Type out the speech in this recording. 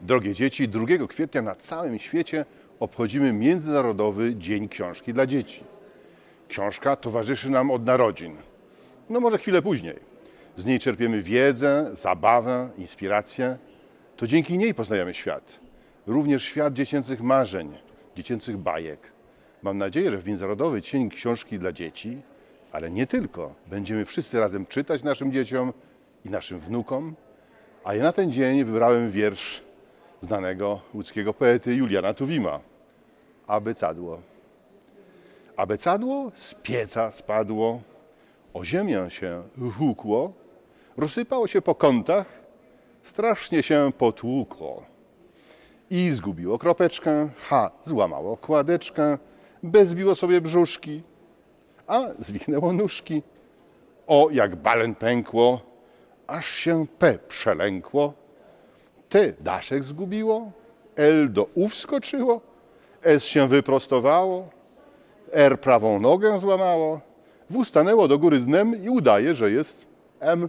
Drogie dzieci, 2 kwietnia na całym świecie obchodzimy Międzynarodowy Dzień Książki dla Dzieci. Książka towarzyszy nam od narodzin. No może chwilę później. Z niej czerpiemy wiedzę, zabawę, inspirację. To dzięki niej poznajemy świat. Również świat dziecięcych marzeń, dziecięcych bajek. Mam nadzieję, że w Międzynarodowy Dzień Książki dla Dzieci, ale nie tylko, będziemy wszyscy razem czytać naszym dzieciom i naszym wnukom. A ja na ten dzień wybrałem wiersz znanego łódzkiego poety Juliana Tuwima. Abecadło. Abecadło z pieca spadło, o ziemię się hukło, rozsypało się po kątach, strasznie się potłukło. I zgubiło kropeczkę, H złamało kładeczkę, B zbiło sobie brzuszki, A zwichnęło nóżki. O jak balen pękło, aż się P przelękło. T daszek zgubiło, L do U wskoczyło, S się wyprostowało, R prawą nogę złamało, W stanęło do góry dnem i udaje, że jest M.